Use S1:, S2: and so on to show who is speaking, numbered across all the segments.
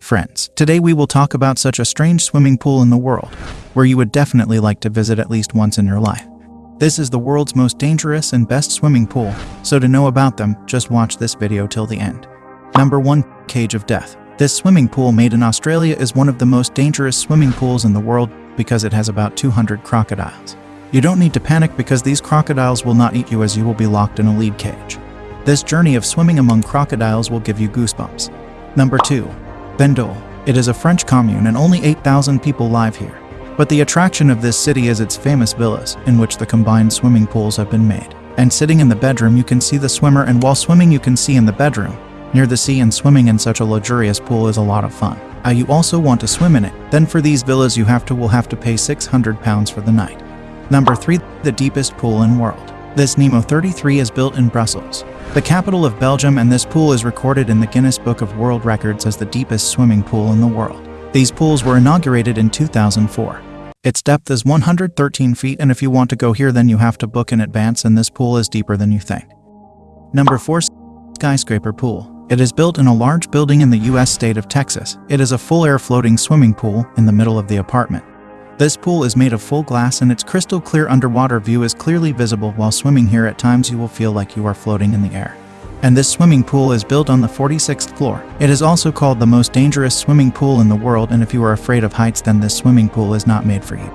S1: Friends, today we will talk about such a strange swimming pool in the world, where you would definitely like to visit at least once in your life. This is the world's most dangerous and best swimming pool, so to know about them, just watch this video till the end. Number 1. Cage of Death. This swimming pool made in Australia is one of the most dangerous swimming pools in the world because it has about 200 crocodiles. You don't need to panic because these crocodiles will not eat you as you will be locked in a lead cage. This journey of swimming among crocodiles will give you goosebumps. Number 2. Bandol. It is a French commune and only 8,000 people live here. But the attraction of this city is its famous villas, in which the combined swimming pools have been made. And sitting in the bedroom you can see the swimmer and while swimming you can see in the bedroom. Near the sea and swimming in such a luxurious pool is a lot of fun. Uh, you also want to swim in it, then for these villas you have to will have to pay 600 pounds for the night. Number 3. The deepest pool in world. This Nemo 33 is built in Brussels the capital of Belgium and this pool is recorded in the Guinness Book of World Records as the deepest swimming pool in the world. These pools were inaugurated in 2004. Its depth is 113 feet and if you want to go here then you have to book in advance and this pool is deeper than you think. Number 4 Skyscraper Pool. It is built in a large building in the US state of Texas. It is a full-air floating swimming pool in the middle of the apartment. This pool is made of full glass and its crystal clear underwater view is clearly visible while swimming here at times you will feel like you are floating in the air. And this swimming pool is built on the 46th floor. It is also called the most dangerous swimming pool in the world and if you are afraid of heights then this swimming pool is not made for you.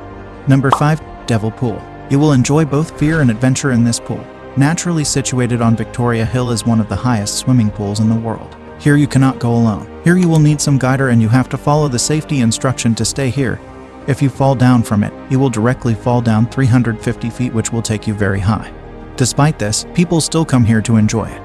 S1: Number 5. Devil Pool. You will enjoy both fear and adventure in this pool. Naturally situated on Victoria Hill is one of the highest swimming pools in the world. Here you cannot go alone. Here you will need some guider and you have to follow the safety instruction to stay here. If you fall down from it, you will directly fall down 350 feet which will take you very high. Despite this, people still come here to enjoy it.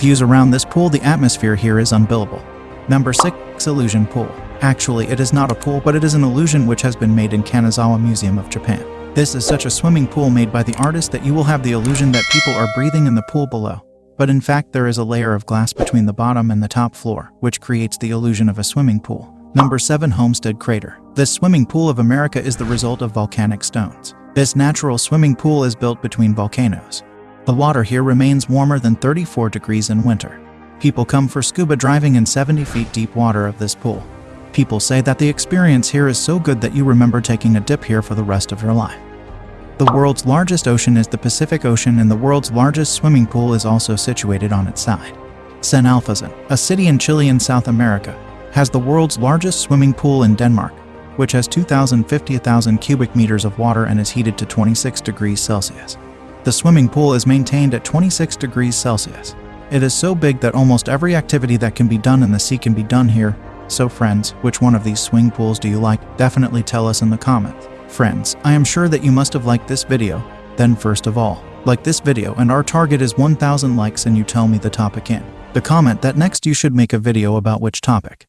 S1: Views around this pool, the atmosphere here is unbelievable. Number 6. Illusion Pool. Actually, it is not a pool, but it is an illusion which has been made in Kanazawa Museum of Japan. This is such a swimming pool made by the artist that you will have the illusion that people are breathing in the pool below. But in fact, there is a layer of glass between the bottom and the top floor, which creates the illusion of a swimming pool. Number 7 Homestead Crater. This swimming pool of America is the result of volcanic stones. This natural swimming pool is built between volcanoes. The water here remains warmer than 34 degrees in winter. People come for scuba driving in 70 feet deep water of this pool. People say that the experience here is so good that you remember taking a dip here for the rest of your life. The world's largest ocean is the Pacific Ocean and the world's largest swimming pool is also situated on its side. San Alfonso, a city in Chile in South America, has the world's largest swimming pool in Denmark, which has 2,050,000 cubic meters of water and is heated to 26 degrees Celsius. The swimming pool is maintained at 26 degrees Celsius. It is so big that almost every activity that can be done in the sea can be done here. So friends, which one of these swing pools do you like? Definitely tell us in the comments. Friends, I am sure that you must have liked this video. Then first of all, like this video and our target is 1000 likes and you tell me the topic in the comment that next you should make a video about which topic.